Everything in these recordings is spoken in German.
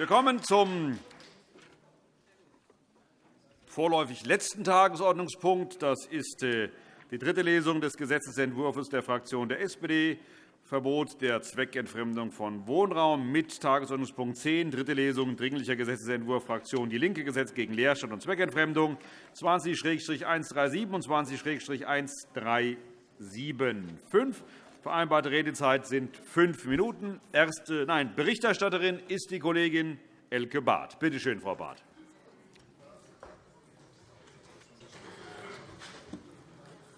Wir kommen zum vorläufig letzten Tagesordnungspunkt. Das ist äh, die dritte Lesung des Gesetzentwurfs der Fraktion der SPD, Verbot der Zweckentfremdung von Wohnraum mit Tagesordnungspunkt 10, dritte Lesung, Dringlicher Gesetzentwurf Fraktion DIE LINKE, Gesetz gegen Leerstand und Zweckentfremdung 20-137 und 20-1375. Vereinbarte Redezeit sind fünf Minuten. Erste, nein, Berichterstatterin ist die Kollegin Elke Barth. Bitte schön, Frau Barth.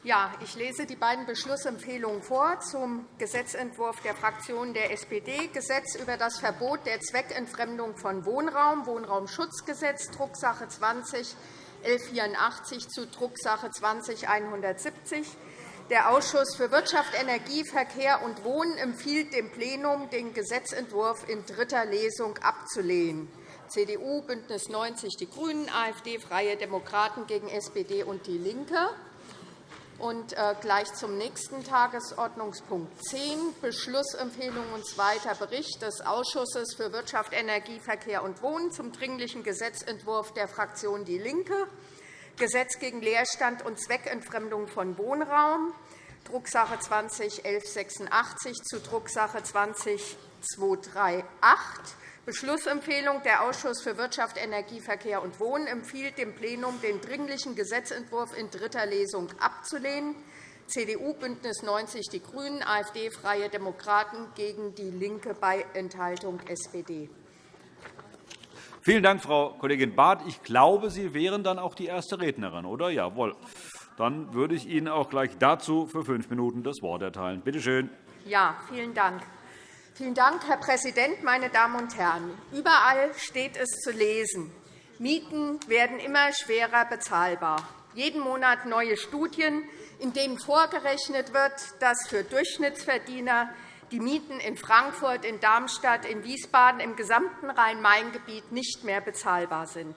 Ja, ich lese die beiden Beschlussempfehlungen vor zum Gesetzentwurf der Fraktion der SPD, Gesetz über das Verbot der Zweckentfremdung von Wohnraum, Wohnraumschutzgesetz, Drucksache 20 1184 zu Drucksache 20 170 der Ausschuss für Wirtschaft, Energie, Verkehr und Wohnen empfiehlt dem Plenum, den Gesetzentwurf in dritter Lesung abzulehnen. CDU, BÜNDNIS 90 die GRÜNEN, AfD, Freie Demokraten gegen SPD und DIE LINKE. Und äh, gleich zum nächsten Tagesordnungspunkt 10, Beschlussempfehlung und zweiter Bericht des Ausschusses für Wirtschaft, Energie, Verkehr und Wohnen zum Dringlichen Gesetzentwurf der Fraktion DIE LINKE. Gesetz gegen Leerstand und Zweckentfremdung von Wohnraum, Drucksache 20-1186 zu Drucksache 20-238. Beschlussempfehlung. Der Ausschuss für Wirtschaft, Energie, Verkehr und Wohnen empfiehlt dem Plenum, den Dringlichen Gesetzentwurf in dritter Lesung abzulehnen. CDU, BÜNDNIS 90 die GRÜNEN, AfD, Freie Demokraten gegen DIE LINKE bei Enthaltung SPD. Vielen Dank, Frau Kollegin Barth. Ich glaube, Sie wären dann auch die erste Rednerin, oder? Jawohl. Dann würde ich Ihnen auch gleich dazu für fünf Minuten das Wort erteilen. Bitte schön. Ja, vielen Dank. Vielen Dank, Herr Präsident, meine Damen und Herren! Überall steht es zu lesen. Mieten werden immer schwerer bezahlbar. Jeden Monat neue Studien, in denen vorgerechnet wird, dass für Durchschnittsverdiener die Mieten in Frankfurt, in Darmstadt, in Wiesbaden, im gesamten Rhein-Main-Gebiet nicht mehr bezahlbar sind.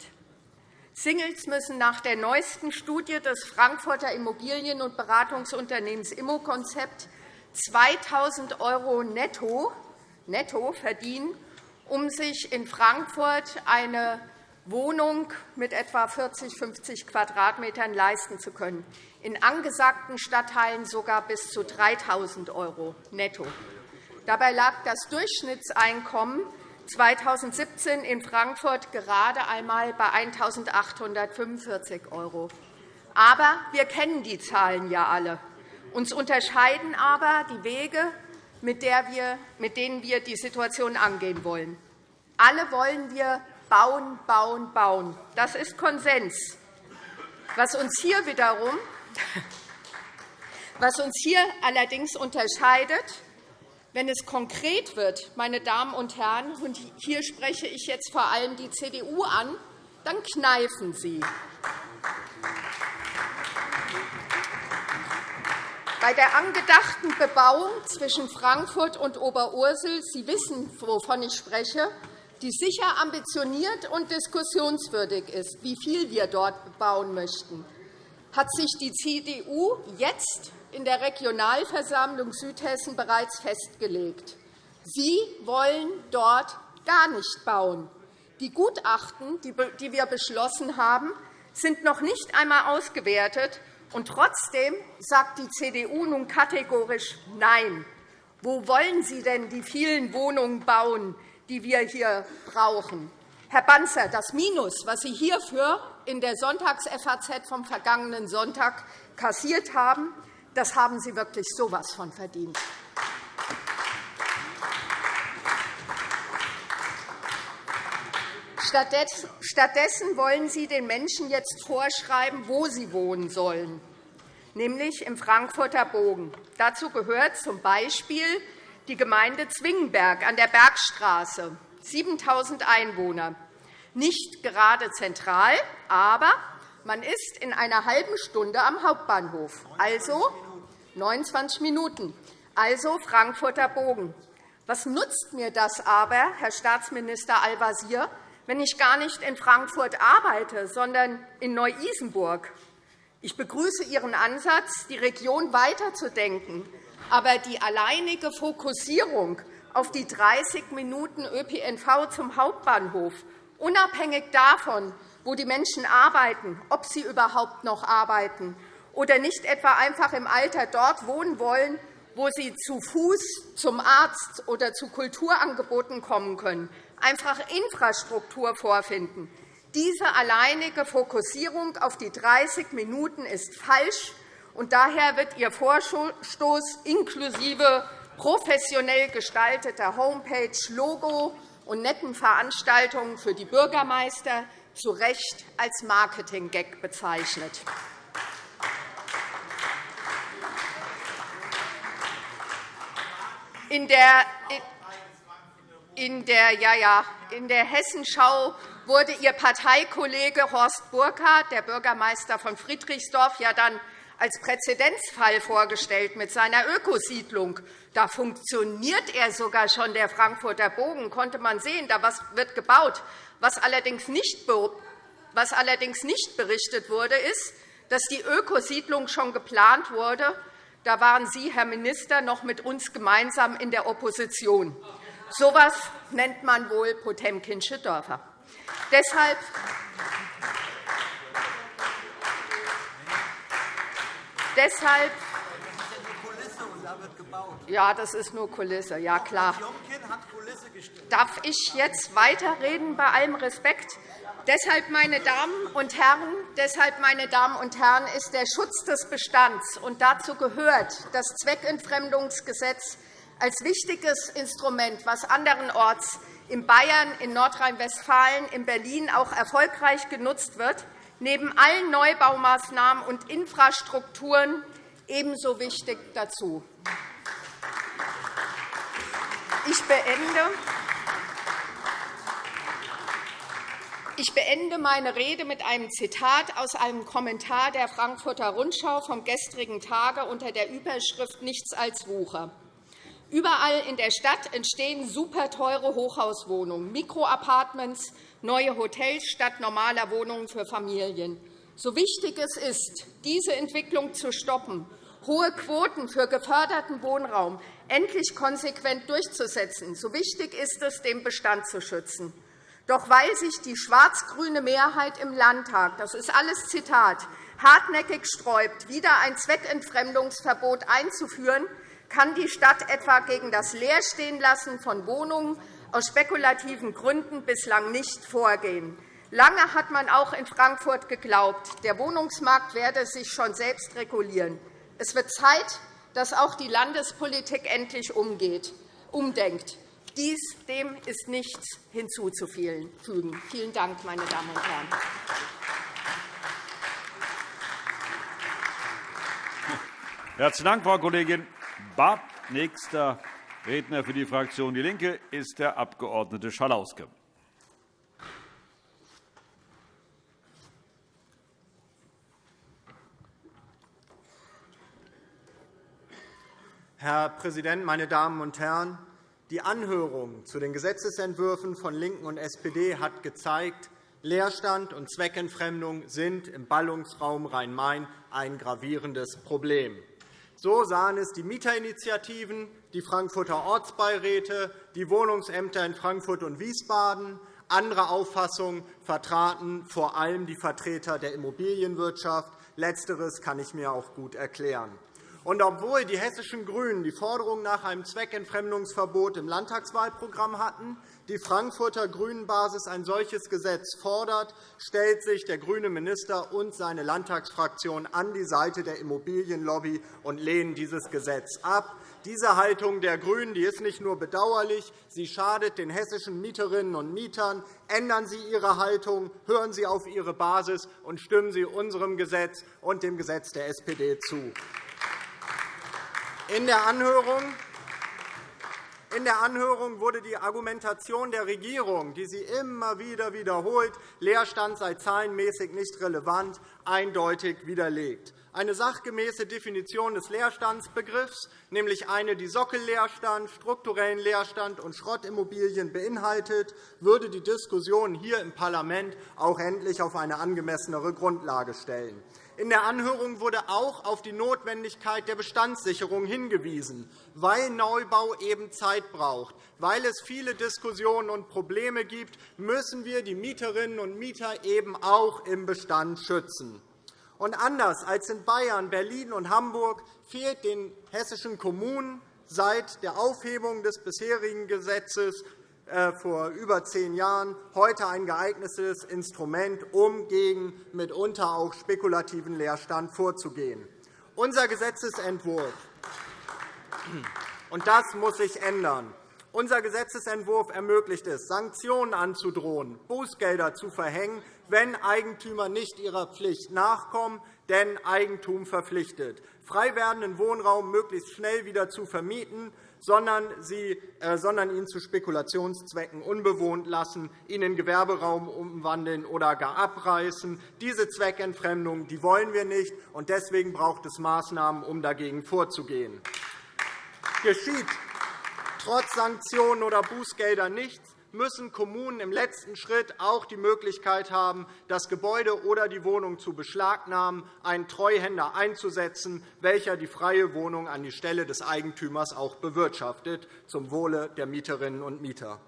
Singles müssen nach der neuesten Studie des Frankfurter Immobilien- und Beratungsunternehmens Immokonzept 2.000 € netto, netto verdienen, um sich in Frankfurt eine Wohnung mit etwa 40, 50 Quadratmetern leisten zu können, in angesagten Stadtteilen sogar bis zu 3.000 € netto. Dabei lag das Durchschnittseinkommen 2017 in Frankfurt gerade einmal bei 1.845 €. Aber wir kennen die Zahlen ja alle. Uns unterscheiden aber die Wege, mit denen wir die Situation angehen wollen. Alle wollen wir bauen, bauen, bauen. Das ist Konsens. Was uns hier wiederum was uns hier allerdings unterscheidet, wenn es konkret wird, meine Damen und Herren, und hier spreche ich jetzt vor allem die CDU an, dann kneifen Sie. Bei der angedachten Bebauung zwischen Frankfurt und Oberursel, Sie wissen, wovon ich spreche, die sicher ambitioniert und diskussionswürdig ist, wie viel wir dort bauen möchten, hat sich die CDU jetzt in der Regionalversammlung Südhessen bereits festgelegt. Sie wollen dort gar nicht bauen. Die Gutachten, die wir beschlossen haben, sind noch nicht einmal ausgewertet. Und trotzdem sagt die CDU nun kategorisch Nein. Wo wollen Sie denn die vielen Wohnungen bauen, die wir hier brauchen? Herr Banzer, das Minus, was Sie hierfür in der Sonntags-FAZ vom vergangenen Sonntag kassiert haben, das haben Sie wirklich so etwas von verdient. Stattdessen wollen Sie den Menschen jetzt vorschreiben, wo sie wohnen sollen, nämlich im Frankfurter Bogen. Dazu gehört z. B. die Gemeinde Zwingenberg an der Bergstraße, 7.000 Einwohner. Nicht gerade zentral, aber man ist in einer halben Stunde am Hauptbahnhof, also 29 Minuten, also Frankfurter Bogen. Was nutzt mir das aber, Herr Staatsminister Al-Wazir, wenn ich gar nicht in Frankfurt arbeite, sondern in Neu-Isenburg? Ich begrüße Ihren Ansatz, die Region weiterzudenken. Aber die alleinige Fokussierung auf die 30 Minuten ÖPNV zum Hauptbahnhof, unabhängig davon, wo die Menschen arbeiten, ob sie überhaupt noch arbeiten oder nicht etwa einfach im Alter dort wohnen wollen, wo sie zu Fuß zum Arzt oder zu Kulturangeboten kommen können, einfach Infrastruktur vorfinden. Diese alleinige Fokussierung auf die 30 Minuten ist falsch, und daher wird Ihr Vorstoß inklusive professionell gestalteter Homepage, Logo und netten Veranstaltungen für die Bürgermeister zu Recht als Marketing-Gag bezeichnet. In der, in der, ja, ja, in der Hessenschau wurde Ihr Parteikollege Horst Burkhardt, der Bürgermeister von Friedrichsdorf, ja dann als Präzedenzfall vorgestellt mit seiner Ökosiedlung. Da funktioniert er sogar schon, der Frankfurter Bogen, konnte man sehen. Da wird gebaut. Was allerdings nicht, was allerdings nicht berichtet wurde, ist, dass die Ökosiedlung schon geplant wurde da waren Sie, Herr Minister, noch mit uns gemeinsam in der Opposition. So etwas nennt man wohl Potemkinsche Dörfer. Deshalb Deshalb ja, das ist nur Kulisse, ja klar. Darf ich jetzt weiterreden bei allem Respekt? Deshalb, meine Damen und Herren, deshalb, meine Damen und Herren, ist der Schutz des Bestands und dazu gehört das Zweckentfremdungsgesetz als wichtiges Instrument, was anderenorts in Bayern, in Nordrhein-Westfalen, in Berlin auch erfolgreich genutzt wird, neben allen Neubaumaßnahmen und Infrastrukturen ebenso wichtig dazu. Ich beende Ich beende meine Rede mit einem Zitat aus einem Kommentar der Frankfurter Rundschau vom gestrigen Tage unter der Überschrift Nichts als Wucher. Überall in der Stadt entstehen superteure Hochhauswohnungen, Mikroapartments, neue Hotels statt normaler Wohnungen für Familien. So wichtig es ist, diese Entwicklung zu stoppen, hohe Quoten für geförderten Wohnraum endlich konsequent durchzusetzen, so wichtig ist es, den Bestand zu schützen. Doch weil sich die schwarz-grüne Mehrheit im Landtag, das ist alles Zitat, hartnäckig sträubt, wieder ein Zweckentfremdungsverbot einzuführen, kann die Stadt etwa gegen das Leerstehenlassen von Wohnungen aus spekulativen Gründen bislang nicht vorgehen. Lange hat man auch in Frankfurt geglaubt, der Wohnungsmarkt werde sich schon selbst regulieren. Es wird Zeit, dass auch die Landespolitik endlich umgeht, umdenkt. Dies, dem ist nichts hinzuzufügen. Vielen Dank, meine Damen und Herren. Herzlichen Dank, Frau Kollegin Barth. Nächster Redner für die Fraktion DIE LINKE ist der Abg. Schalauske. Herr Präsident, meine Damen und Herren! Die Anhörung zu den Gesetzentwürfen von LINKEN und SPD hat gezeigt, Leerstand und Zweckentfremdung sind im Ballungsraum Rhein-Main ein gravierendes Problem. So sahen es die Mieterinitiativen, die Frankfurter Ortsbeiräte, die Wohnungsämter in Frankfurt und Wiesbaden. Andere Auffassungen vertraten vor allem die Vertreter der Immobilienwirtschaft. Letzteres kann ich mir auch gut erklären. Und obwohl die hessischen GRÜNEN die Forderung nach einem Zweckentfremdungsverbot im Landtagswahlprogramm hatten, die Frankfurter GRÜNEN-Basis ein solches Gesetz fordert, stellt sich der grüne Minister und seine Landtagsfraktion an die Seite der Immobilienlobby und lehnen dieses Gesetz ab. Diese Haltung der GRÜNEN die ist nicht nur bedauerlich, sie schadet den hessischen Mieterinnen und Mietern. Ändern Sie Ihre Haltung, hören Sie auf Ihre Basis und stimmen Sie unserem Gesetz und dem Gesetz der SPD zu. In der Anhörung wurde die Argumentation der Regierung, die sie immer wieder wiederholt, Leerstand sei zahlenmäßig nicht relevant, eindeutig widerlegt. Eine sachgemäße Definition des Leerstandsbegriffs, nämlich eine, die Sockelleerstand, strukturellen Leerstand und Schrottimmobilien beinhaltet, würde die Diskussion hier im Parlament auch endlich auf eine angemessenere Grundlage stellen. In der Anhörung wurde auch auf die Notwendigkeit der Bestandssicherung hingewiesen, weil Neubau eben Zeit braucht. Weil es viele Diskussionen und Probleme gibt, müssen wir die Mieterinnen und Mieter eben auch im Bestand schützen. Und anders als in Bayern, Berlin und Hamburg fehlt den hessischen Kommunen seit der Aufhebung des bisherigen Gesetzes vor über zehn Jahren heute ein geeignetes Instrument, um gegen mitunter auch spekulativen Leerstand vorzugehen. Unser Gesetzentwurf und das muss sich ändern. Unser Gesetzentwurf ermöglicht es, Sanktionen anzudrohen, Bußgelder zu verhängen, wenn Eigentümer nicht ihrer Pflicht nachkommen, denn Eigentum verpflichtet, frei werdenden Wohnraum möglichst schnell wieder zu vermieten, sondern, sie, äh, sondern ihn zu Spekulationszwecken unbewohnt lassen, ihn in Gewerberaum umwandeln oder gar abreißen. Diese Zweckentfremdung die wollen wir nicht, und deswegen braucht es Maßnahmen, um dagegen vorzugehen. Geschieht trotz Sanktionen oder Bußgelder nichts, müssen Kommunen im letzten Schritt auch die Möglichkeit haben, das Gebäude oder die Wohnung zu beschlagnahmen, einen Treuhänder einzusetzen, welcher die freie Wohnung an die Stelle des Eigentümers auch bewirtschaftet, zum Wohle der Mieterinnen und Mieter.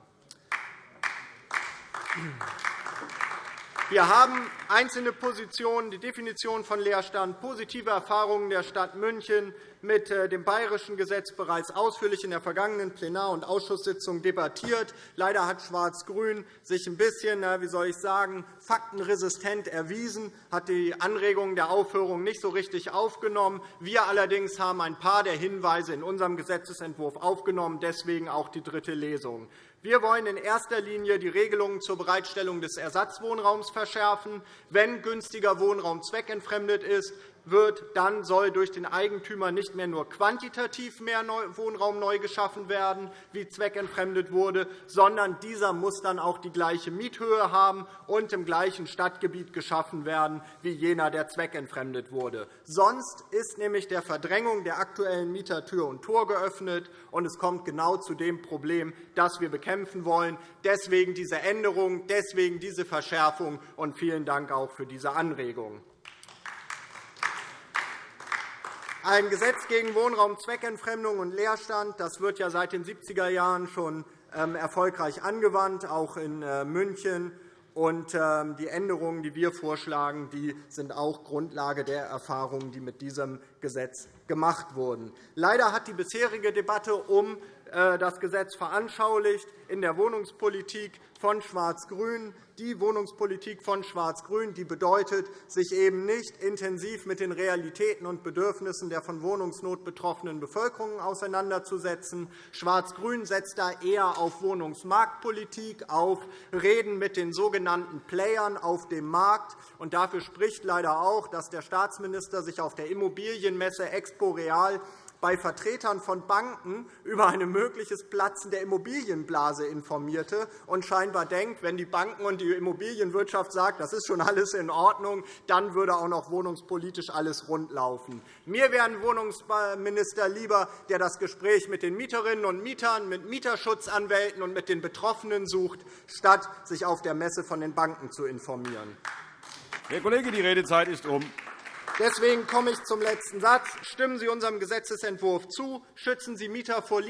Wir haben einzelne Positionen, die Definition von Leerstand, positive Erfahrungen der Stadt München mit äh, dem bayerischen Gesetz bereits ausführlich in der vergangenen Plenar- und Ausschusssitzung debattiert. Leider hat Schwarz-Grün sich ein bisschen, wie soll ich sagen, faktenresistent erwiesen, hat die Anregungen der Aufhörung nicht so richtig aufgenommen. Wir allerdings haben ein paar der Hinweise in unserem Gesetzentwurf aufgenommen, deswegen auch die dritte Lesung. Wir wollen in erster Linie die Regelungen zur Bereitstellung des Ersatzwohnraums verschärfen. Wenn günstiger Wohnraum zweckentfremdet ist, wird, dann soll durch den Eigentümer nicht mehr nur quantitativ mehr Wohnraum neu geschaffen werden, wie zweckentfremdet wurde, sondern dieser muss dann auch die gleiche Miethöhe haben und im gleichen Stadtgebiet geschaffen werden wie jener, der zweckentfremdet wurde. Sonst ist nämlich der Verdrängung der aktuellen Mieter Tür und Tor geöffnet, und es kommt genau zu dem Problem, das wir bekämpfen wollen. Deswegen diese Änderung, deswegen diese Verschärfung, und vielen Dank auch für diese Anregung. Ein Gesetz gegen Wohnraumzweckentfremdung und Leerstand das wird ja seit den 70er Jahren schon ähm, erfolgreich angewandt, auch in äh, München. Und ähm, die Änderungen, die wir vorschlagen, sind auch Grundlage der Erfahrungen, die mit diesem Gesetz gemacht wurden. Leider hat die bisherige Debatte um äh, das Gesetz veranschaulicht in der Wohnungspolitik von Schwarz-Grün. Die Wohnungspolitik von Schwarz-Grün die bedeutet, sich eben nicht intensiv mit den Realitäten und Bedürfnissen der von Wohnungsnot betroffenen Bevölkerung auseinanderzusetzen. Schwarz-Grün setzt da eher auf Wohnungsmarktpolitik, auf Reden mit den sogenannten Playern auf dem Markt. Und dafür spricht leider auch, dass der Staatsminister sich auf der Immobilienmesse Expo Real bei Vertretern von Banken über ein mögliches Platzen der Immobilienblase informierte und scheinbar denkt, wenn die Banken und die Immobilienwirtschaft sagen, das ist schon alles in Ordnung, dann würde auch noch wohnungspolitisch alles rundlaufen. Mir wäre ein Wohnungsminister lieber, der das Gespräch mit den Mieterinnen und Mietern, mit Mieterschutzanwälten und mit den Betroffenen sucht, statt sich auf der Messe von den Banken zu informieren. Herr Kollege, die Redezeit ist um. Deswegen komme ich zum letzten Satz. Stimmen Sie unserem Gesetzentwurf zu. Schützen Sie, Mieter vor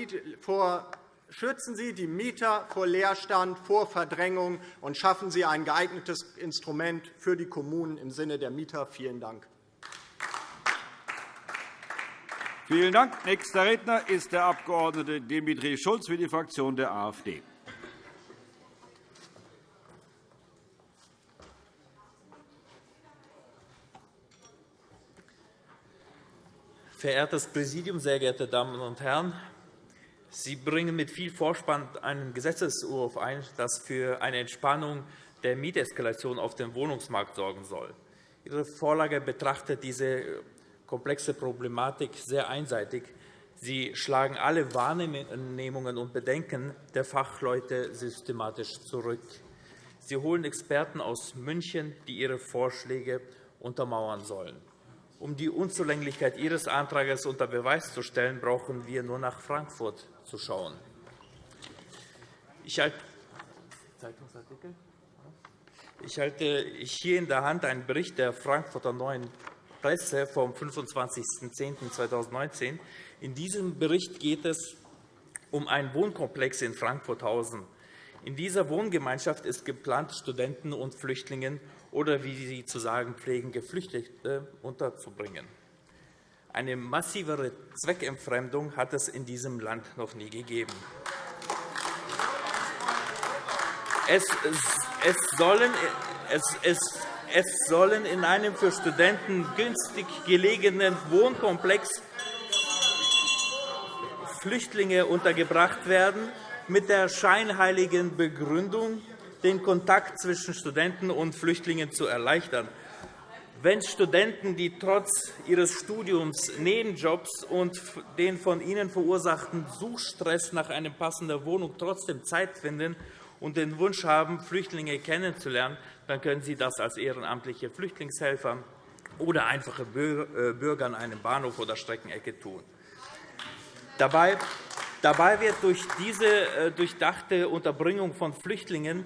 Schützen Sie die Mieter vor Leerstand, vor Verdrängung, und schaffen Sie ein geeignetes Instrument für die Kommunen im Sinne der Mieter. Vielen Dank. Vielen Dank. Nächster Redner ist der Abg. Dimitri Schulz für die Fraktion der AfD. Verehrtes Präsidium, sehr geehrte Damen und Herren! Sie bringen mit viel Vorspann einen Gesetzentwurf ein, das für eine Entspannung der Mieteskalation auf dem Wohnungsmarkt sorgen soll. Ihre Vorlage betrachtet diese komplexe Problematik sehr einseitig. Sie schlagen alle Wahrnehmungen und Bedenken der Fachleute systematisch zurück. Sie holen Experten aus München, die ihre Vorschläge untermauern sollen. Um die Unzulänglichkeit Ihres Antrags unter Beweis zu stellen, brauchen wir nur nach Frankfurt zu schauen. Ich halte hier in der Hand einen Bericht der Frankfurter Neuen Presse vom 25.10.2019. In diesem Bericht geht es um einen Wohnkomplex in Frankfurthausen. In dieser Wohngemeinschaft ist geplant, Studenten und Flüchtlinge oder, wie Sie zu sagen pflegen, Geflüchtete unterzubringen. Eine massivere Zweckentfremdung hat es in diesem Land noch nie gegeben. Es, es, sollen, es, es, sollen in einem für Studenten günstig gelegenen Wohnkomplex Flüchtlinge untergebracht werden, mit der scheinheiligen Begründung, den Kontakt zwischen Studenten und Flüchtlingen zu erleichtern. Wenn Studenten, die trotz ihres Studiums Nebenjobs und den von ihnen verursachten Suchstress nach einer passenden Wohnung trotzdem Zeit finden und den Wunsch haben, Flüchtlinge kennenzulernen, dann können sie das als ehrenamtliche Flüchtlingshelfer oder einfache äh, Bürger an einem Bahnhof oder Streckenecke tun. Dabei wird durch diese äh, durchdachte Unterbringung von Flüchtlingen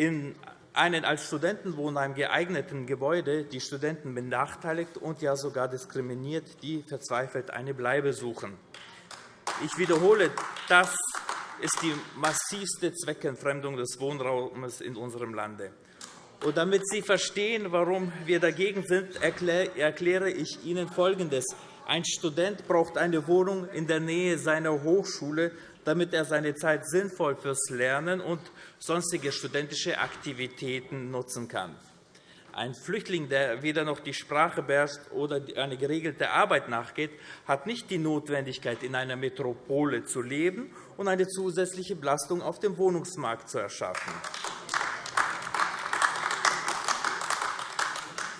in einen als Studentenwohnheim geeigneten Gebäude die Studenten benachteiligt und ja sogar diskriminiert, die verzweifelt eine Bleibe suchen. Ich wiederhole, das ist die massivste Zweckentfremdung des Wohnraumes in unserem Lande. Und damit Sie verstehen, warum wir dagegen sind, erkläre ich Ihnen Folgendes. Ein Student braucht eine Wohnung in der Nähe seiner Hochschule, damit er seine Zeit sinnvoll fürs Lernen und sonstige studentische Aktivitäten nutzen kann. Ein Flüchtling, der weder noch die Sprache beherrscht oder eine geregelte Arbeit nachgeht, hat nicht die Notwendigkeit, in einer Metropole zu leben und eine zusätzliche Belastung auf dem Wohnungsmarkt zu erschaffen.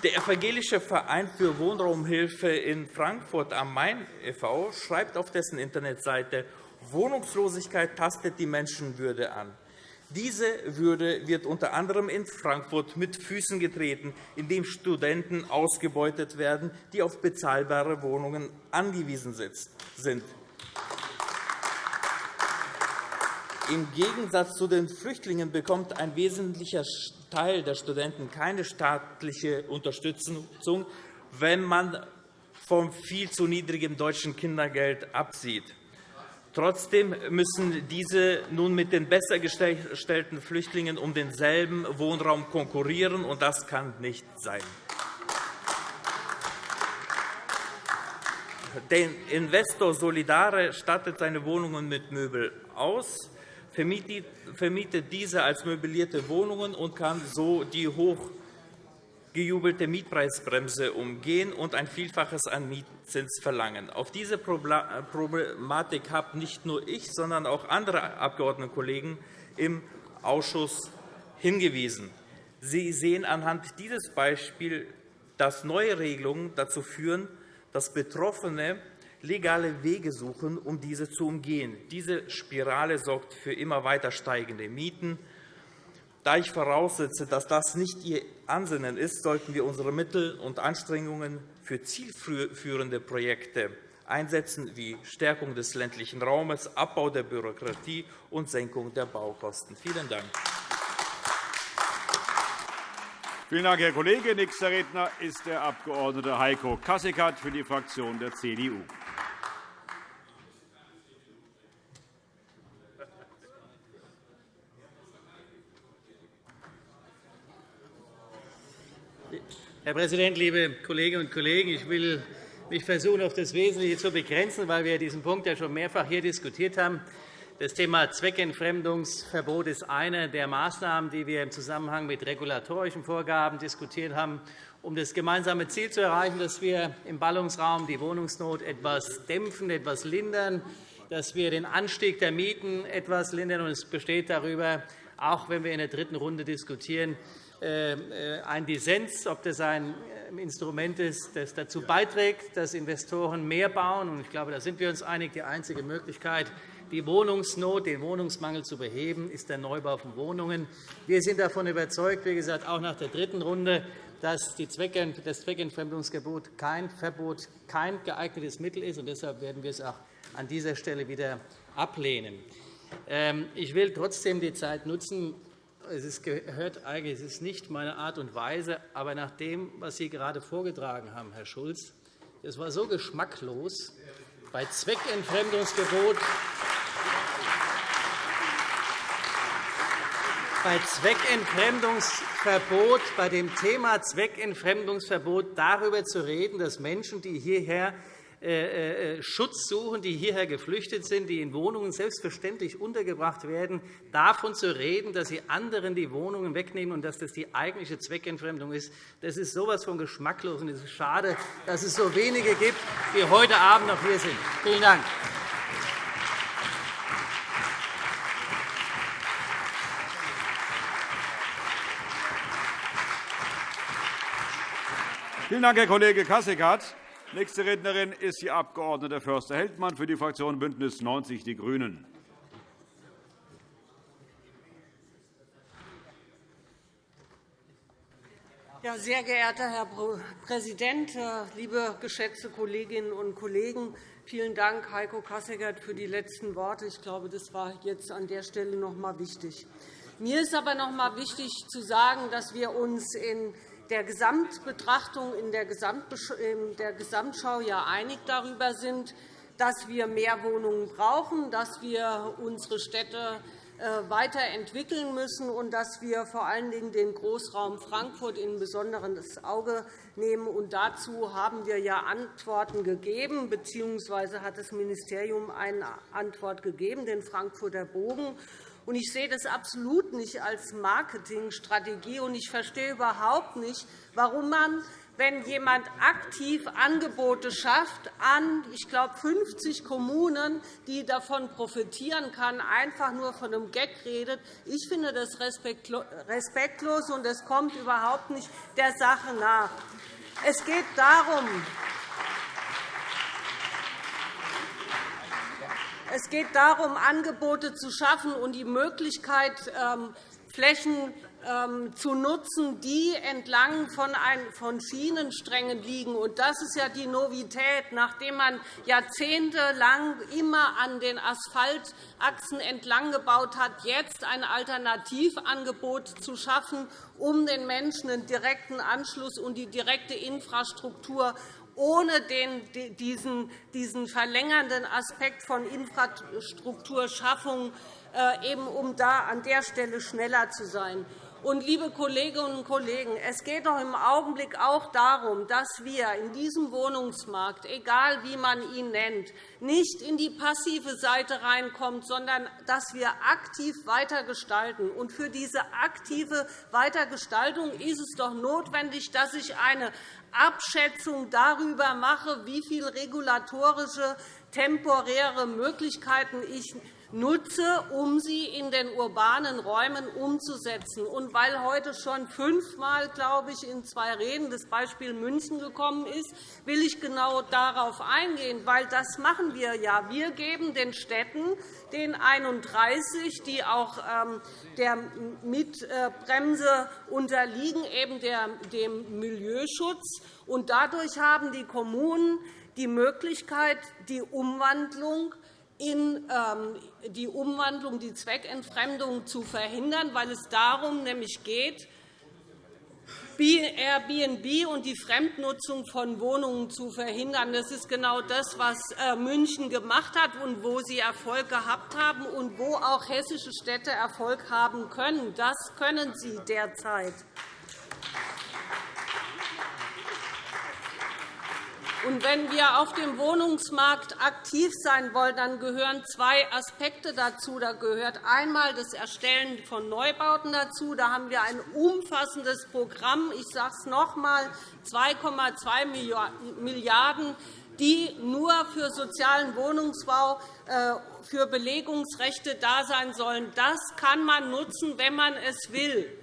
Der Evangelische Verein für Wohnraumhilfe in Frankfurt am Main e.V. schreibt auf dessen Internetseite, Wohnungslosigkeit tastet die Menschenwürde an. Diese Würde wird unter anderem in Frankfurt mit Füßen getreten, indem Studenten ausgebeutet werden, die auf bezahlbare Wohnungen angewiesen sind. Im Gegensatz zu den Flüchtlingen bekommt ein wesentlicher Teil der Studenten keine staatliche Unterstützung, wenn man vom viel zu niedrigen deutschen Kindergeld absieht. Trotzdem müssen diese nun mit den besser gestellten Flüchtlingen um denselben Wohnraum konkurrieren, und das kann nicht sein. Der Investor Solidare stattet seine Wohnungen mit Möbel aus vermietet diese als möblierte Wohnungen und kann so die hochgejubelte Mietpreisbremse umgehen und ein Vielfaches an Mietzins verlangen. Auf diese Problematik habe nicht nur ich, sondern auch andere Abgeordnetenkollegen im Ausschuss hingewiesen. Sie sehen anhand dieses Beispiels, dass neue Regelungen dazu führen, dass Betroffene legale Wege suchen, um diese zu umgehen. Diese Spirale sorgt für immer weiter steigende Mieten. Da ich voraussetze, dass das nicht Ihr Ansinnen ist, sollten wir unsere Mittel und Anstrengungen für zielführende Projekte einsetzen, wie Stärkung des ländlichen Raumes, Abbau der Bürokratie und Senkung der Baukosten. Vielen Dank. Vielen Dank, Herr Kollege. Nächster Redner ist der Abg. Heiko Kasseckert für die Fraktion der CDU. Herr Präsident, liebe Kolleginnen und Kollegen! Ich will mich versuchen, auf das Wesentliche zu begrenzen, weil wir diesen Punkt ja schon mehrfach hier diskutiert haben. Das Thema Zweckentfremdungsverbot ist eine der Maßnahmen, die wir im Zusammenhang mit regulatorischen Vorgaben diskutiert haben, um das gemeinsame Ziel zu erreichen, dass wir im Ballungsraum die Wohnungsnot etwas dämpfen, etwas lindern, dass wir den Anstieg der Mieten etwas lindern. Es besteht darüber, auch wenn wir in der dritten Runde diskutieren, ein Dissens, ob das ein äh, Instrument ist, das dazu beiträgt, dass Investoren mehr bauen. Ich glaube, da sind wir uns einig. Die einzige Möglichkeit, die Wohnungsnot, den Wohnungsmangel zu beheben, ist der Neubau von Wohnungen. Wir sind davon überzeugt, wie gesagt, auch nach der dritten Runde, dass das Zweckentfremdungsgebot kein Verbot kein geeignetes Mittel ist. Deshalb werden wir es auch an dieser Stelle wieder ablehnen. Ähm, ich will trotzdem die Zeit nutzen, es gehört eigentlich, es ist nicht meine Art und Weise, aber nach dem, was Sie gerade vorgetragen haben, Herr Schulz, es war so geschmacklos bei Zweckentfremdungsgebot bei Zweckentfremdungsverbot, bei dem Thema Zweckentfremdungsverbot darüber zu reden, dass Menschen, die hierher Schutz suchen, die hierher geflüchtet sind, die in Wohnungen selbstverständlich untergebracht werden, davon zu reden, dass sie anderen die Wohnungen wegnehmen und dass das die eigentliche Zweckentfremdung ist, das ist so etwas von geschmacklos. Und es ist schade, dass es so wenige gibt, die heute Abend noch hier sind. Vielen Dank. Vielen Dank, Herr Kollege Kasseckert. Nächste Rednerin ist die Abg. Förster-Heldmann für die Fraktion BÜNDNIS 90 die GRÜNEN. Ja, sehr geehrter Herr Präsident, äh, liebe geschätzte Kolleginnen und Kollegen! Vielen Dank, Heiko Kasseckert, für die letzten Worte. Ich glaube, das war jetzt an der Stelle noch einmal wichtig. Mir ist aber noch einmal wichtig zu sagen, dass wir uns in der Gesamtbetrachtung, in der Gesamtschau ja einig darüber sind, dass wir mehr Wohnungen brauchen, dass wir unsere Städte äh, weiterentwickeln müssen und dass wir vor allen Dingen den Großraum Frankfurt in besonderes Auge nehmen. Und dazu haben wir ja Antworten gegeben, bzw. hat das Ministerium eine Antwort gegeben, den Frankfurter Bogen. Ich sehe das absolut nicht als Marketingstrategie, und ich verstehe überhaupt nicht, warum man wenn jemand aktiv Angebote schafft an, ich glaube, 50 Kommunen, die davon profitieren kann, einfach nur von einem Gag redet. Ich finde das respektlos, und es kommt überhaupt nicht der Sache nach. Es geht darum, Es geht darum, Angebote zu schaffen und die Möglichkeit, ähm, Flächen ähm, zu nutzen, die entlang von Schienensträngen liegen. Das ist ja die Novität, nachdem man jahrzehntelang immer an den Asphaltachsen entlang gebaut hat, jetzt ein Alternativangebot zu schaffen, um den Menschen einen direkten Anschluss und die direkte Infrastruktur ohne den, diesen, diesen verlängernden Aspekt von Infrastrukturschaffung, äh, eben um da an der Stelle schneller zu sein. Und, liebe Kolleginnen und Kollegen, es geht doch im Augenblick auch darum, dass wir in diesem Wohnungsmarkt, egal wie man ihn nennt, nicht in die passive Seite reinkommen, sondern dass wir aktiv weitergestalten. Und für diese aktive Weitergestaltung ist es doch notwendig, dass ich eine Abschätzung darüber mache, wie viele regulatorische temporäre Möglichkeiten ich nutze, um sie in den urbanen Räumen umzusetzen. Und weil heute schon fünfmal, glaube ich, in zwei Reden das Beispiel München gekommen ist, will ich genau darauf eingehen, weil das machen wir ja. Wir geben den Städten, den 31, die auch ähm, der Mitbremse unterliegen, eben dem Milieuschutz. Und dadurch haben die Kommunen die Möglichkeit, die Umwandlung in ähm, die Umwandlung, die Zweckentfremdung zu verhindern, weil es darum nämlich geht, Airbnb und die Fremdnutzung von Wohnungen zu verhindern. Das ist genau das, was äh, München gemacht hat und wo sie Erfolg gehabt haben und wo auch hessische Städte Erfolg haben können. Das können sie derzeit. Und wenn wir auf dem Wohnungsmarkt aktiv sein wollen, dann gehören zwei Aspekte dazu. Da gehört einmal das Erstellen von Neubauten dazu. Da haben wir ein umfassendes Programm. Ich sage es noch einmal, 2,2 Milliarden die nur für sozialen Wohnungsbau, äh, für Belegungsrechte da sein sollen. Das kann man nutzen, wenn man es will.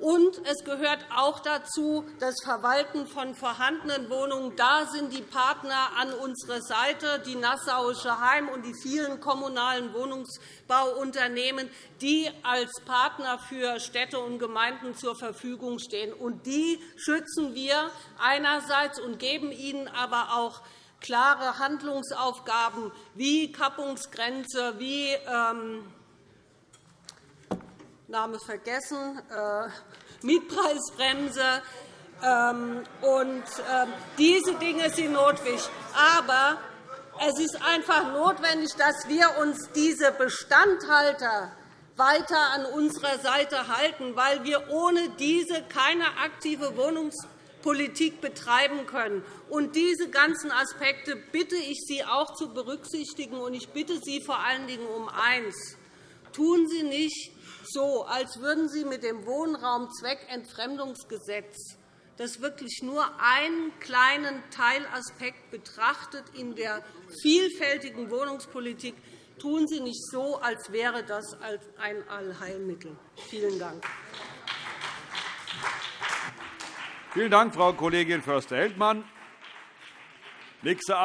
Und es gehört auch dazu das Verwalten von vorhandenen Wohnungen. Da sind die Partner an unserer Seite, die Nassauische Heim und die vielen kommunalen Wohnungsbauunternehmen, die als Partner für Städte und Gemeinden zur Verfügung stehen. Und die schützen wir einerseits und geben ihnen aber auch klare Handlungsaufgaben wie Kappungsgrenze, wie ähm, Name vergessen, äh, Mietpreisbremse. Ähm, und, äh, diese Dinge sind notwendig. Aber es ist einfach notwendig, dass wir uns diese Bestandhalter weiter an unserer Seite halten, weil wir ohne diese keine aktive Wohnungspolitik betreiben können. Und diese ganzen Aspekte bitte ich Sie auch zu berücksichtigen. Und ich bitte Sie vor allen Dingen um eins. Tun Sie nicht so, als würden Sie mit dem Wohnraumzweckentfremdungsgesetz das wirklich nur einen kleinen Teilaspekt betrachtet in der vielfältigen Wohnungspolitik, tun Sie nicht so, als wäre das ein Allheilmittel. Vielen Dank. Vielen Dank, Frau Kollegin Förster-Heldmann. Nächster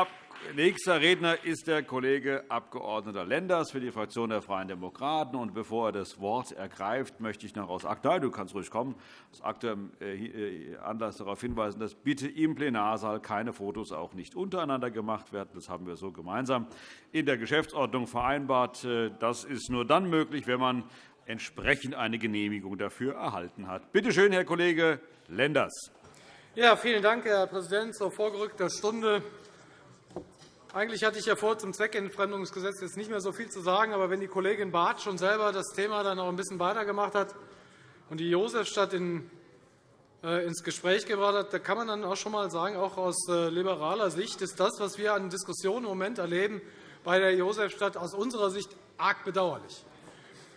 Nächster Redner ist der Kollege Abg. Lenders für die Fraktion der Freien Demokraten. Und bevor er das Wort ergreift, möchte ich noch aus aktuellem du kannst ruhig kommen, aus aktuellem äh, Anlass darauf hinweisen, dass bitte im Plenarsaal keine Fotos auch nicht untereinander gemacht werden. Das haben wir so gemeinsam in der Geschäftsordnung vereinbart. Äh, das ist nur dann möglich, wenn man entsprechend eine Genehmigung dafür erhalten hat. Bitte schön, Herr Kollege Lenders. Ja, vielen Dank, Herr Präsident. Zur vorgerückter Stunde eigentlich hatte ich ja vor, zum Zweckentfremdungsgesetz jetzt nicht mehr so viel zu sagen. Aber wenn die Kollegin Barth schon selber das Thema dann auch ein bisschen weitergemacht hat und die Josefstadt in, äh, ins Gespräch gebracht hat, da kann man dann auch schon einmal sagen, auch aus äh, liberaler Sicht ist das, was wir an Diskussionen im Moment erleben, bei der Josefstadt aus unserer Sicht arg bedauerlich.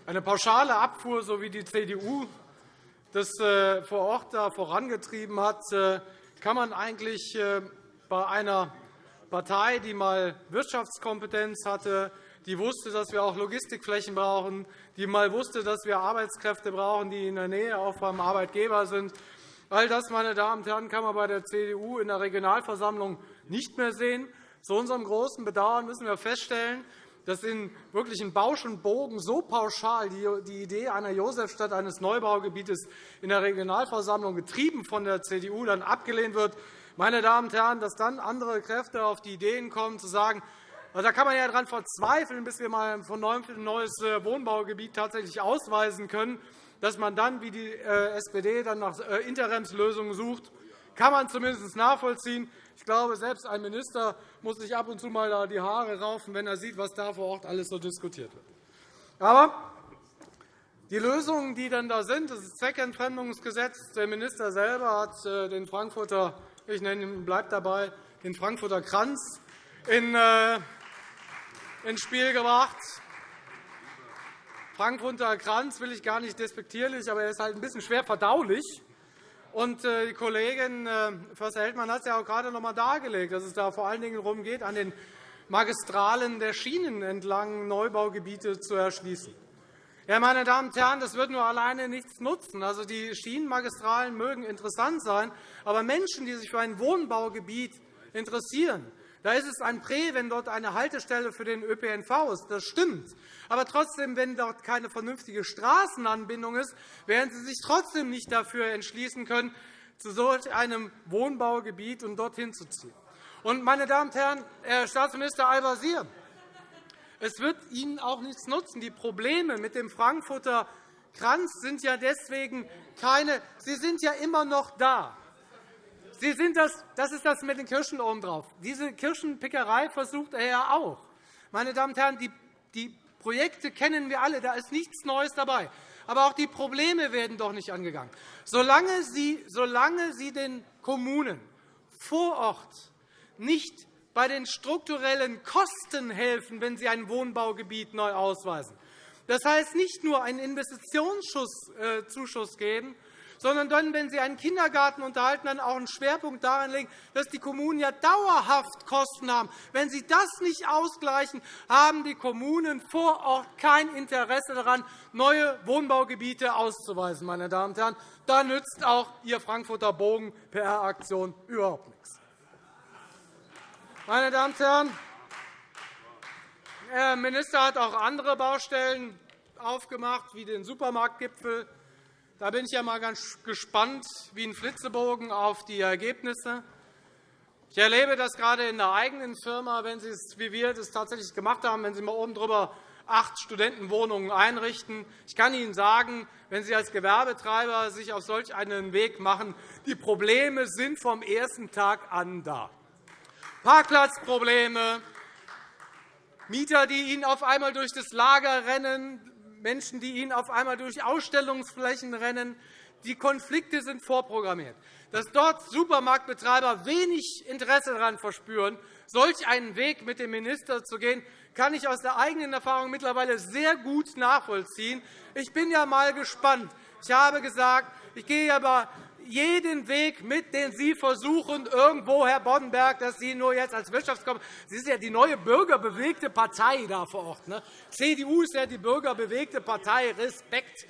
Eine pauschale Abfuhr, so wie die CDU das äh, vor Ort da vorangetrieben hat, äh, kann man eigentlich äh, bei einer Partei, die einmal Wirtschaftskompetenz hatte, die wusste, dass wir auch Logistikflächen brauchen, die einmal wusste, dass wir Arbeitskräfte brauchen, die in der Nähe auch beim Arbeitgeber sind. All das, meine Damen und Herren, kann man bei der CDU in der Regionalversammlung nicht mehr sehen. Zu unserem großen Bedauern müssen wir feststellen, dass in wirklichen Bausch und Bogen so pauschal die Idee einer Josefstadt, eines Neubaugebietes in der Regionalversammlung getrieben von der CDU dann abgelehnt wird. Meine Damen und Herren, dass dann andere Kräfte auf die Ideen kommen, zu sagen, da kann man ja daran verzweifeln, bis wir einmal von neuem ein neues äh, Wohnbaugebiet tatsächlich ausweisen können, dass man dann, wie die äh, SPD, dann nach äh, Interimslösungen sucht, kann man zumindest nachvollziehen. Ich glaube, selbst ein Minister muss sich ab und zu mal die Haare raufen, wenn er sieht, was da vor Ort alles so diskutiert wird. Aber die Lösungen, die dann da sind, das Zweckentfremdungsgesetz, der Minister selber hat den Frankfurter ich nenne ihn, bleibt dabei, den Frankfurter Kranz in, äh, ins Spiel gebracht. Frankfurter Kranz will ich gar nicht despektierlich, aber er ist halt ein bisschen schwer verdaulich. Und äh, die Kollegin äh, Förster-Heldmann hat es ja auch gerade noch einmal dargelegt, dass es da vor allen Dingen darum geht, an den Magistralen der Schienen entlang Neubaugebiete zu erschließen. Ja, meine Damen und Herren, das wird nur alleine nichts nutzen. Also, die Schienenmagistralen mögen interessant sein, aber Menschen, die sich für ein Wohnbaugebiet interessieren, da ist es ein Prä, wenn dort eine Haltestelle für den ÖPNV ist. Das stimmt. Aber trotzdem, wenn dort keine vernünftige Straßenanbindung ist, werden Sie sich trotzdem nicht dafür entschließen können, zu solch einem Wohnbaugebiet und dorthin zu ziehen. Und, meine Damen und Herren, Herr Staatsminister Al-Wazir, es wird Ihnen auch nichts nutzen. Die Probleme mit dem Frankfurter Kranz sind ja deswegen keine. Sie sind ja immer noch da. Sie sind das, das ist das mit den Kirschen obendrauf. Diese Kirschenpickerei versucht er ja auch. Meine Damen und Herren, die, die Projekte kennen wir alle. Da ist nichts Neues dabei. Aber auch die Probleme werden doch nicht angegangen. Solange Sie, solange Sie den Kommunen vor Ort nicht bei den strukturellen Kosten helfen, wenn Sie ein Wohnbaugebiet neu ausweisen. Das heißt, nicht nur einen Investitionszuschuss geben, sondern dann, wenn Sie einen Kindergarten unterhalten, dann auch einen Schwerpunkt darin legen, dass die Kommunen ja dauerhaft Kosten haben. Wenn Sie das nicht ausgleichen, haben die Kommunen vor Ort kein Interesse daran, neue Wohnbaugebiete auszuweisen. Meine Damen und Herren. Da nützt auch Ihr Frankfurter Bogen PR-Aktion überhaupt nichts. Meine Damen und Herren, der Minister hat auch andere Baustellen aufgemacht, wie den Supermarktgipfel. Da bin ich ja mal ganz gespannt, wie ein Flitzebogen auf die Ergebnisse. Ich erlebe das gerade in der eigenen Firma, wenn Sie es, wie wir das tatsächlich gemacht haben, wenn Sie mal oben drüber acht Studentenwohnungen einrichten. Ich kann Ihnen sagen, wenn Sie als Gewerbetreiber sich auf solch einen Weg machen, die Probleme sind vom ersten Tag an da. Parkplatzprobleme, Mieter, die Ihnen auf einmal durch das Lager rennen, Menschen, die Ihnen auf einmal durch Ausstellungsflächen rennen. Die Konflikte sind vorprogrammiert. Dass dort Supermarktbetreiber wenig Interesse daran verspüren, solch einen Weg mit dem Minister zu gehen, kann ich aus der eigenen Erfahrung mittlerweile sehr gut nachvollziehen. Ich bin ja einmal gespannt. Ich habe gesagt, ich gehe aber jeden Weg mit, den Sie versuchen, irgendwo, Herr Boddenberg, dass Sie nur jetzt als Wirtschaftskommissar Sie sind ja die neue bürgerbewegte Partei da vor Ort. Ne? CDU ist ja die bürgerbewegte Partei. Respekt.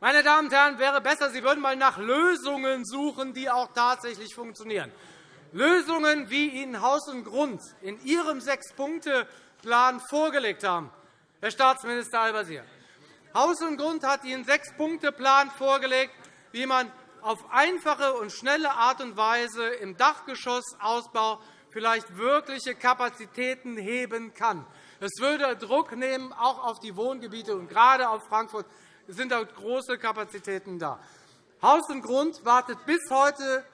Meine Damen und Herren, wäre besser, Sie würden einmal nach Lösungen suchen, die auch tatsächlich funktionieren. Lösungen, wie Ihnen Haus und Grund in Ihrem Sechs-Punkte-Plan vorgelegt haben, Herr Staatsminister Al-Wazir. Haus und Grund hat Ihnen einen Sechs-Punkte-Plan vorgelegt, wie man auf einfache und schnelle Art und Weise im Dachgeschossausbau vielleicht wirkliche Kapazitäten heben kann. Es würde Druck nehmen, auch auf die Wohngebiete, und gerade auf Frankfurt sind dort große Kapazitäten da. Haus und Grund wartet bis heute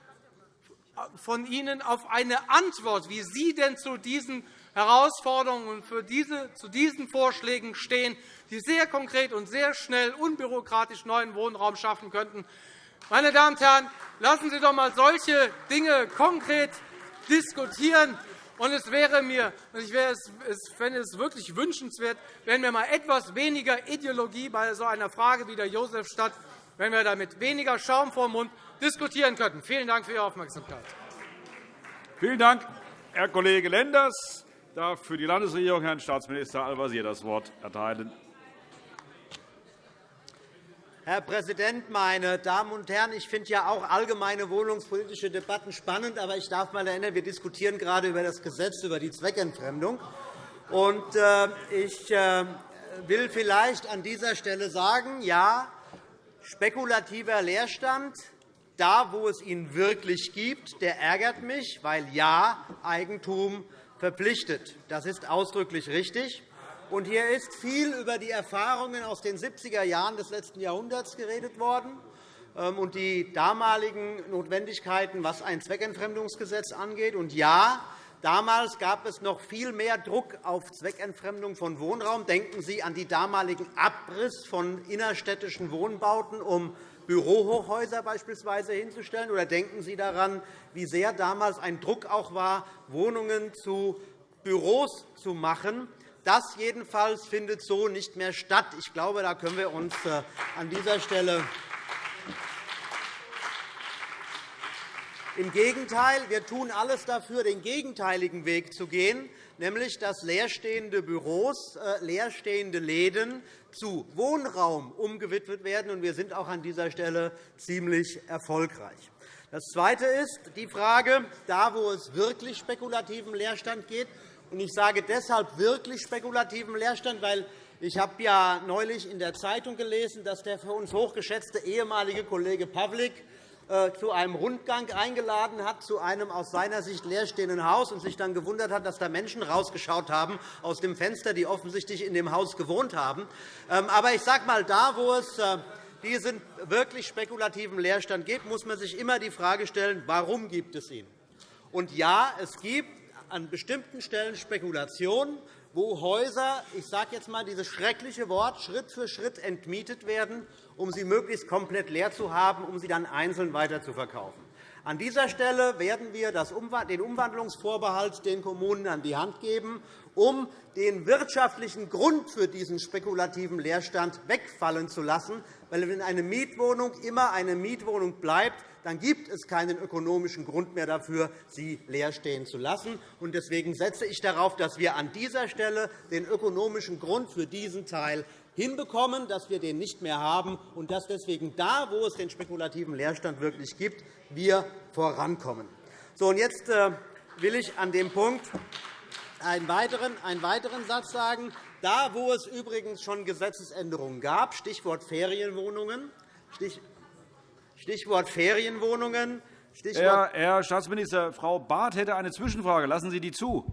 von Ihnen auf eine Antwort, wie Sie denn zu diesen Herausforderungen und für diese, zu diesen Vorschlägen stehen, die sehr konkret und sehr schnell unbürokratisch neuen Wohnraum schaffen könnten. Meine Damen und Herren, lassen Sie doch einmal solche Dinge konkret diskutieren. Und es wäre mir, ich fände es wirklich wünschenswert, wenn wir einmal etwas weniger Ideologie bei so einer Frage wie der Josefstadt, wenn wir damit weniger Schaum vor dem Mund diskutieren könnten. Vielen Dank für Ihre Aufmerksamkeit. Vielen Dank, Herr Kollege Lenders. Ich darf für die Landesregierung Herrn Staatsminister Al-Wazir das Wort erteilen. Herr Präsident, meine Damen und Herren! Ich finde ja auch allgemeine wohnungspolitische Debatten spannend. Aber ich darf einmal erinnern, wir diskutieren gerade über das Gesetz über die Zweckentfremdung. Und, äh, ich äh, will vielleicht an dieser Stelle sagen, ja, spekulativer Leerstand, da, wo es ihn wirklich gibt, der ärgert mich, weil ja, Eigentum verpflichtet. Das ist ausdrücklich richtig. Und hier ist viel über die Erfahrungen aus den 70er Jahren des letzten Jahrhunderts geredet worden ähm, und die damaligen Notwendigkeiten, was ein Zweckentfremdungsgesetz angeht. Und ja, damals gab es noch viel mehr Druck auf Zweckentfremdung von Wohnraum. Denken Sie an die damaligen Abriss von innerstädtischen Wohnbauten, um Bürohochhäuser beispielsweise hinzustellen. Oder denken Sie daran, wie sehr damals ein Druck auch war, Wohnungen zu Büros zu machen. Das jedenfalls findet so nicht mehr statt. Ich glaube, da können wir uns äh, an dieser Stelle Im Gegenteil, wir tun alles dafür, den gegenteiligen Weg zu gehen, nämlich dass leerstehende Büros, äh, leerstehende Läden zu Wohnraum umgewidmet werden. Wir sind auch an dieser Stelle ziemlich erfolgreich. Das Zweite ist die Frage, da wo es wirklich spekulativen Leerstand geht, ich sage deshalb wirklich spekulativen Leerstand, weil ich habe ja neulich in der Zeitung gelesen, dass der für uns hochgeschätzte ehemalige Kollege Pawlik äh, zu einem Rundgang eingeladen hat, zu einem aus seiner Sicht leerstehenden Haus, und sich dann gewundert hat, dass da Menschen rausgeschaut haben aus dem Fenster, die offensichtlich in dem Haus gewohnt haben. Ähm, aber ich sage einmal, da, wo es äh, diesen wirklich spekulativen Leerstand gibt, muss man sich immer die Frage stellen, warum gibt es ihn? Und ja, es gibt an bestimmten Stellen Spekulationen, wo Häuser, ich sage jetzt einmal dieses schreckliche Wort, Schritt für Schritt entmietet werden, um sie möglichst komplett leer zu haben, um sie dann einzeln weiterzuverkaufen. An dieser Stelle werden wir den Umwandlungsvorbehalt den Kommunen an die Hand geben, um den wirtschaftlichen Grund für diesen spekulativen Leerstand wegfallen zu lassen. Weil wenn eine Mietwohnung immer eine Mietwohnung bleibt, dann gibt es keinen ökonomischen Grund mehr dafür, sie leer stehen zu lassen. Deswegen setze ich darauf, dass wir an dieser Stelle den ökonomischen Grund für diesen Teil hinbekommen, dass wir den nicht mehr haben und dass deswegen da, wo es den spekulativen Leerstand wirklich gibt, wir vorankommen. So, und jetzt äh, will ich an dem Punkt einen weiteren, einen weiteren Satz sagen. Da, wo es übrigens schon Gesetzesänderungen gab, Stichwort Ferienwohnungen, Stichwort Ferienwohnungen, Stichwort Herr Staatsminister, Frau Barth hätte eine Zwischenfrage. Lassen Sie die zu.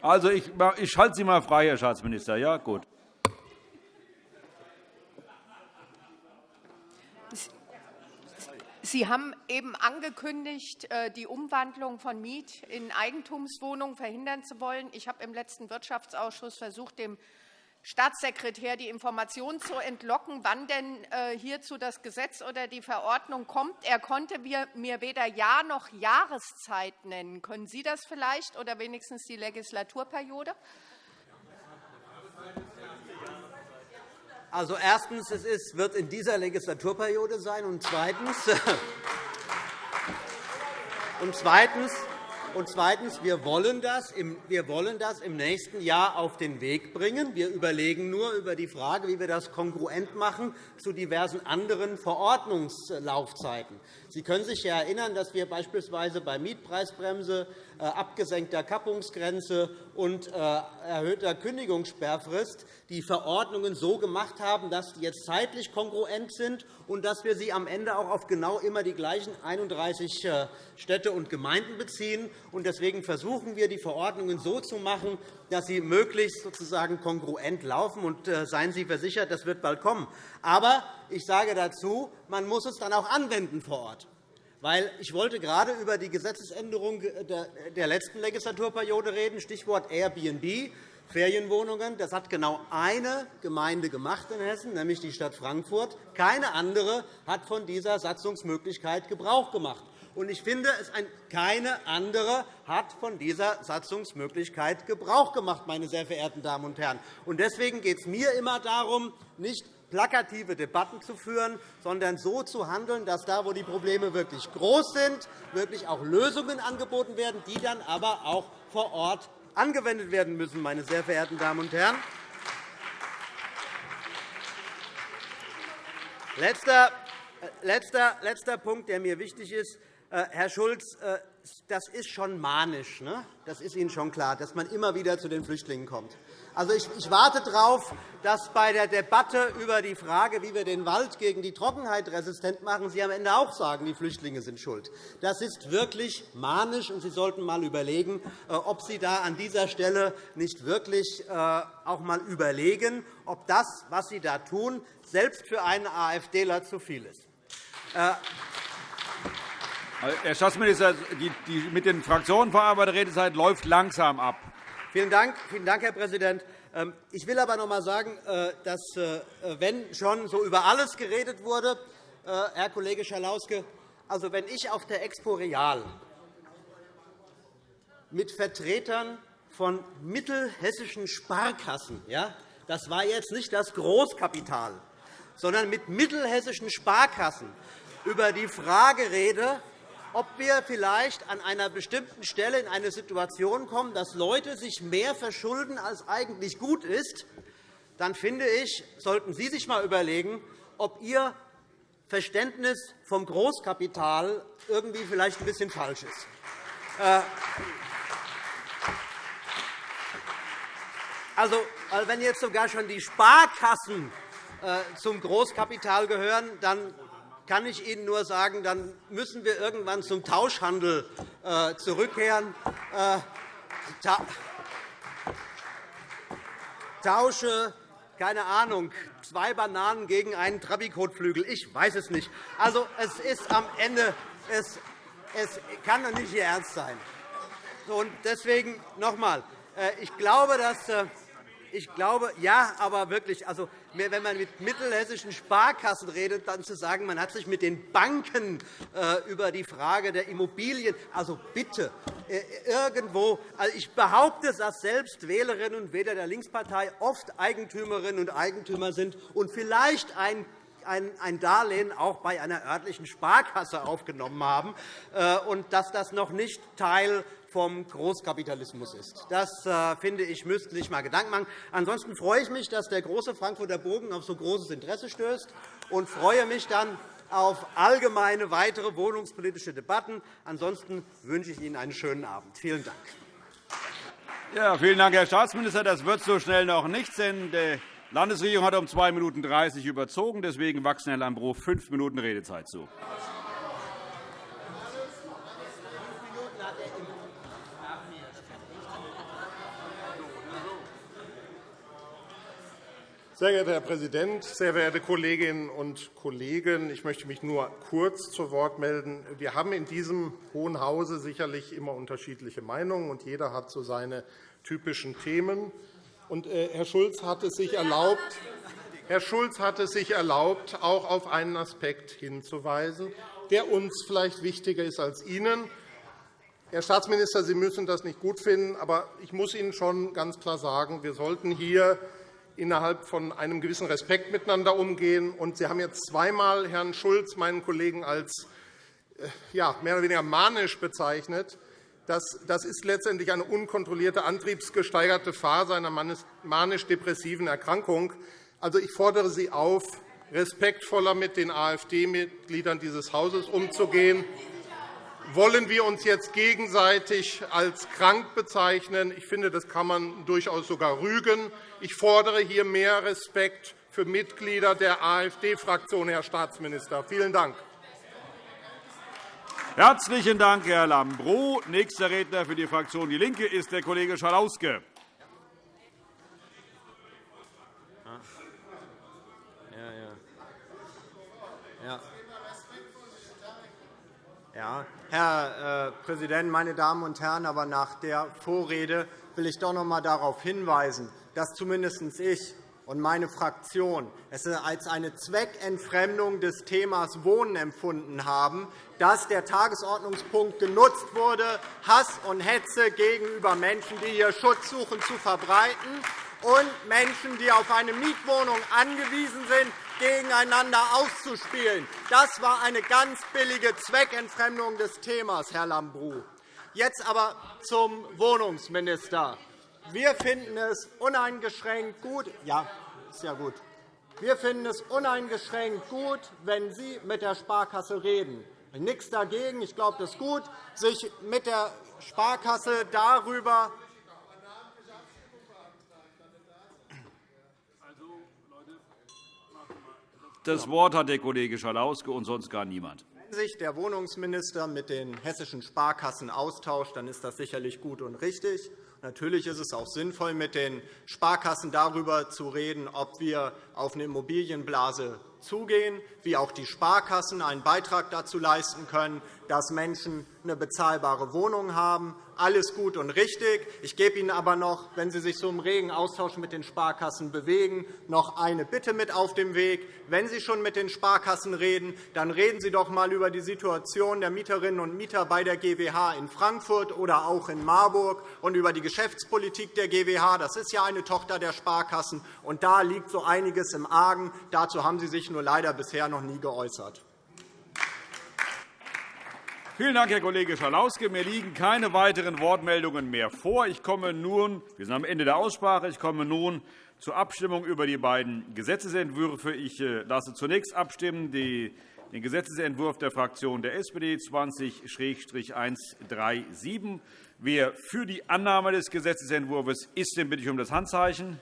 Also, ich, ich schalte Sie mal frei, Herr Staatsminister. Ja, gut. Sie haben eben angekündigt, äh, die Umwandlung von Miet- in Eigentumswohnungen verhindern zu wollen. Ich habe im letzten Wirtschaftsausschuss versucht, dem Staatssekretär die Informationen zu entlocken, wann denn äh, hierzu das Gesetz oder die Verordnung kommt. Er konnte mir weder Jahr noch Jahreszeit nennen. Können Sie das vielleicht oder wenigstens die Legislaturperiode? Also erstens, es ist, wird in dieser Legislaturperiode sein, und zweitens, und zweitens, und zweitens wir, wollen das im, wir wollen das im nächsten Jahr auf den Weg bringen. Wir überlegen nur über die Frage, wie wir das kongruent machen zu diversen anderen Verordnungslaufzeiten. Sie können sich ja erinnern, dass wir beispielsweise bei Mietpreisbremse, äh, abgesenkter Kappungsgrenze und äh, erhöhter Kündigungssperrfrist die Verordnungen so gemacht haben, dass die jetzt zeitlich kongruent sind und dass wir sie am Ende auch auf genau immer die gleichen 31 äh, Städte und Gemeinden beziehen. Deswegen versuchen wir, die Verordnungen so zu machen, dass sie möglichst sozusagen kongruent laufen. Und seien Sie versichert, das wird bald kommen. Aber ich sage dazu, man muss es dann auch anwenden vor Ort. Weil ich wollte gerade über die Gesetzesänderung der letzten Legislaturperiode reden, Stichwort Airbnb, Ferienwohnungen. Das hat genau eine Gemeinde gemacht in Hessen, nämlich die Stadt Frankfurt. Keine andere hat von dieser Satzungsmöglichkeit Gebrauch gemacht. Und ich finde, keine andere hat von dieser Satzungsmöglichkeit Gebrauch gemacht, meine sehr verehrten Damen und Herren. Deswegen geht es mir immer darum, nicht plakative Debatten zu führen, sondern so zu handeln, dass da, wo die Probleme wirklich groß sind, wirklich auch Lösungen angeboten werden, die dann aber auch vor Ort angewendet werden müssen. Meine sehr verehrten Damen und Herren. Letzter, äh, letzter, letzter Punkt, der mir wichtig ist. Äh, Herr Schulz, äh, das ist schon manisch. Ne? Das ist Ihnen schon klar, dass man immer wieder zu den Flüchtlingen kommt. Also ich, warte darauf, dass bei der Debatte über die Frage, wie wir den Wald gegen die Trockenheit resistent machen, Sie am Ende auch sagen, die Flüchtlinge sind schuld. Das ist wirklich manisch, und Sie sollten einmal überlegen, äh, ob Sie da an dieser Stelle nicht wirklich auch einmal überlegen, ob das, was Sie da tun, selbst für einen AfDler zu viel ist. Äh, Herr Staatsminister, die mit den Fraktionen verarbeitete Redezeit läuft langsam ab. Vielen Dank, vielen Dank Herr Präsident. Ähm, ich will aber noch einmal sagen, äh, dass, äh, wenn schon so über alles geredet wurde, Herr Kollege Schalauske, also wenn ich auf der Expo Real mit Vertretern von mittelhessischen Sparkassen, ja, das war jetzt nicht das Großkapital, sondern mit mittelhessischen Sparkassen über die Frage rede, ob wir vielleicht an einer bestimmten Stelle in eine Situation kommen, dass Leute sich mehr verschulden, als eigentlich gut ist, dann finde ich, sollten Sie sich einmal überlegen, ob Ihr Verständnis vom Großkapital irgendwie vielleicht ein bisschen falsch ist. Äh, also, wenn jetzt sogar schon die Sparkassen äh, zum Großkapital gehören, dann kann ich Ihnen nur sagen, dann müssen wir irgendwann zum Tauschhandel äh, zurückkehren. Äh, tausche, keine Ahnung, zwei Bananen gegen einen Trabikotflügel. Ich weiß es nicht. Also, es ist am Ende, es, es kann doch nicht Ihr Ernst sein. Und deswegen noch einmal. Äh, ich glaube, dass ich glaube, ja, aber wirklich, also, wenn man mit mittelhessischen Sparkassen redet, dann zu sagen, man hat sich mit den Banken äh, über die Frage der Immobilien, also bitte, äh, irgendwo, also ich behaupte, dass selbst Wählerinnen und Wähler der Linkspartei oft Eigentümerinnen und Eigentümer sind und vielleicht ein ein Darlehen auch bei einer örtlichen Sparkasse aufgenommen haben, äh, und dass das noch nicht Teil vom Großkapitalismus ist. Das, äh, finde ich, müssten sich einmal Gedanken machen. Ansonsten freue ich mich, dass der große Frankfurter Bogen auf so großes Interesse stößt und freue mich dann auf allgemeine weitere wohnungspolitische Debatten. Ansonsten wünsche ich Ihnen einen schönen Abend. Vielen Dank. Ja, vielen Dank, Herr Staatsminister. Das wird so schnell noch nichts, denn die Landesregierung hat um 2 Minuten 30 überzogen. Deswegen wachsen Herr Lambrou fünf Minuten Redezeit zu. Sehr geehrter Herr Präsident, sehr verehrte Kolleginnen und Kollegen! Ich möchte mich nur kurz zu Wort melden. Wir haben in diesem Hohen Hause sicherlich immer unterschiedliche Meinungen, und jeder hat so seine typischen Themen. Und, äh, Herr Schulz hat es sich erlaubt, Herr Schulz hat es sich erlaubt, auch auf einen Aspekt hinzuweisen, der uns vielleicht wichtiger ist als Ihnen. Herr Staatsminister, Sie müssen das nicht gut finden, aber ich muss Ihnen schon ganz klar sagen, wir sollten hier innerhalb von einem gewissen Respekt miteinander umgehen. Sie haben jetzt zweimal Herrn Schulz, meinen Kollegen, als äh, ja, mehr oder weniger manisch bezeichnet. Das, ist letztendlich eine unkontrollierte, antriebsgesteigerte Phase einer manisch-depressiven Erkrankung. Also, ich fordere Sie auf, respektvoller mit den AfD-Mitgliedern dieses Hauses umzugehen. Wollen wir uns jetzt gegenseitig als krank bezeichnen? Ich finde, das kann man durchaus sogar rügen. Ich fordere hier mehr Respekt für Mitglieder der AfD-Fraktion, Herr Staatsminister. Vielen Dank. Herzlichen Dank, Herr Lambrou. Nächster Redner für die Fraktion DIE LINKE ist der Kollege Schalauske. Ja, Herr äh, Präsident, meine Damen und Herren! Aber nach der Vorrede will ich doch noch einmal darauf hinweisen, dass zumindest ich und meine Fraktion es als eine Zweckentfremdung des Themas Wohnen empfunden haben, dass der Tagesordnungspunkt genutzt wurde, Hass und Hetze gegenüber Menschen, die hier Schutz suchen, zu verbreiten und Menschen, die auf eine Mietwohnung angewiesen sind, gegeneinander auszuspielen. Das war eine ganz billige Zweckentfremdung des Themas, Herr Lambrou. Jetzt aber zum Wohnungsminister. Wir finden es uneingeschränkt gut. Ja, ist ja gut. Wir finden es uneingeschränkt gut, wenn Sie mit der Sparkasse reden. Nichts dagegen. Ich glaube, das ist gut, sich mit der Sparkasse darüber Das Wort hat der Kollege Schalauske und sonst gar niemand. Wenn sich der Wohnungsminister mit den hessischen Sparkassen austauscht, dann ist das sicherlich gut und richtig. Natürlich ist es auch sinnvoll, mit den Sparkassen darüber zu reden, ob wir auf eine Immobilienblase zugehen, wie auch die Sparkassen einen Beitrag dazu leisten können, dass Menschen eine bezahlbare Wohnung haben. Alles gut und richtig. Ich gebe Ihnen aber noch, wenn Sie sich so im regen Austausch mit den Sparkassen bewegen, noch eine Bitte mit auf dem Weg. Wenn Sie schon mit den Sparkassen reden, dann reden Sie doch einmal über die Situation der Mieterinnen und Mieter bei der GWH in Frankfurt oder auch in Marburg und über die Geschäftspolitik der GWH. Das ist ja eine Tochter der Sparkassen, und da liegt so einiges im Argen. Dazu haben Sie sich nur leider bisher noch nie geäußert. Vielen Dank, Herr Kollege Schalauske. Mir liegen keine weiteren Wortmeldungen mehr vor. Ich komme nun, wir sind am Ende der Aussprache. Ich komme nun zur Abstimmung über die beiden Gesetzentwürfe. Ich äh, lasse zunächst abstimmen den Gesetzentwurf der Fraktion der SPD 20-137. Wer für die Annahme des Gesetzentwurfs ist, den bitte ich um das Handzeichen.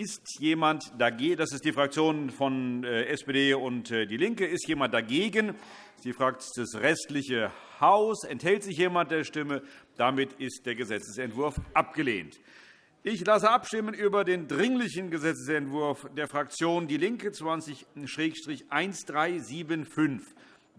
Ist jemand dagegen? Das ist die Fraktion von äh, SPD und äh, DIE LINKE. Ist jemand dagegen? Sie fragt das restliche Haus. Enthält sich jemand der Stimme? Damit ist der Gesetzentwurf abgelehnt. Ich lasse abstimmen über den Dringlichen Gesetzentwurf der Fraktion DIE LINKE 20-1375.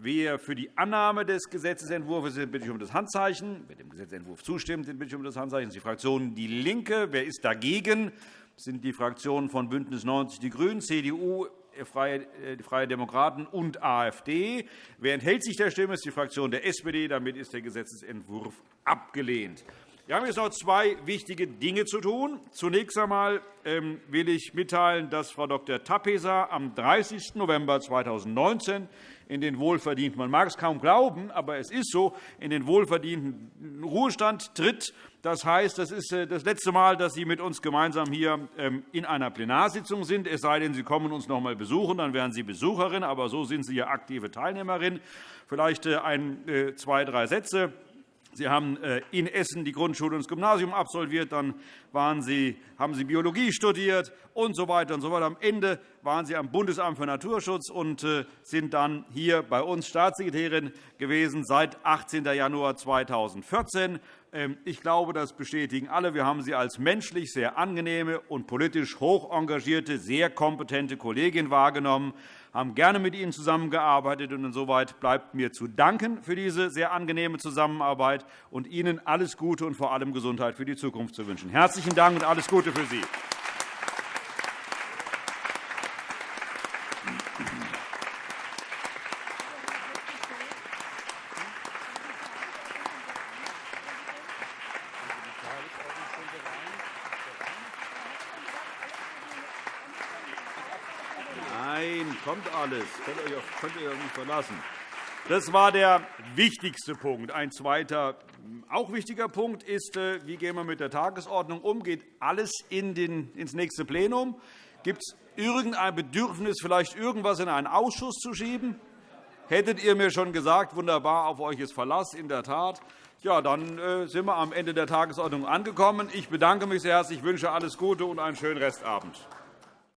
Wer für die Annahme des Gesetzentwurfs ist, bitte ich um das Handzeichen. Wer dem Gesetzentwurf zustimmt, bitte ich um das Handzeichen. Das ist die Fraktion DIE LINKE. Wer ist dagegen? Das sind die Fraktionen von BÜNDNIS 90 die GRÜNEN, CDU, äh, die Freie Demokraten und AfD. Wer enthält sich der Stimme, ist die Fraktion der SPD. Damit ist der Gesetzentwurf abgelehnt. Wir haben jetzt noch zwei wichtige Dinge zu tun. Zunächst einmal ähm, will ich mitteilen, dass Frau Dr. Tapesa am 30. November 2019 in den wohlverdienten, man mag es kaum glauben, aber es ist so, in den wohlverdienten Ruhestand tritt. Das heißt, das ist äh, das letzte Mal, dass Sie mit uns gemeinsam hier ähm, in einer Plenarsitzung sind. Es sei denn, Sie kommen uns noch einmal besuchen, dann wären Sie Besucherin. Aber so sind Sie ja aktive Teilnehmerin. Vielleicht äh, ein, äh, zwei, drei Sätze. Sie haben in Essen die Grundschule und das Gymnasium absolviert, dann waren Sie, haben Sie Biologie studiert und so weiter und so weiter. Am Ende waren Sie am Bundesamt für Naturschutz und sind dann hier bei uns Staatssekretärin gewesen seit 18. Januar 2014. Ähm, ich glaube, das bestätigen alle. Wir haben Sie als menschlich sehr angenehme und politisch hoch engagierte, sehr kompetente Kollegin wahrgenommen, haben gerne mit Ihnen zusammengearbeitet. und Insoweit bleibt mir zu danken für diese sehr angenehme Zusammenarbeit und Ihnen alles Gute und vor allem Gesundheit für die Zukunft zu wünschen. Herzlichen Dank und alles Gute für Sie. kommt alles. Könnt ihr euch nicht verlassen. Das war der wichtigste Punkt. Ein zweiter, auch wichtiger Punkt ist, äh, wie gehen wir mit der Tagesordnung um? Geht alles in den, ins nächste Plenum? Gibt es irgendein Bedürfnis, vielleicht irgendwas in einen Ausschuss zu schieben? Hättet ihr mir schon gesagt, wunderbar, auf euch ist Verlass, in der Tat. Ja, dann äh, sind wir am Ende der Tagesordnung angekommen. Ich bedanke mich sehr herzlich, wünsche alles Gute und einen schönen Restabend.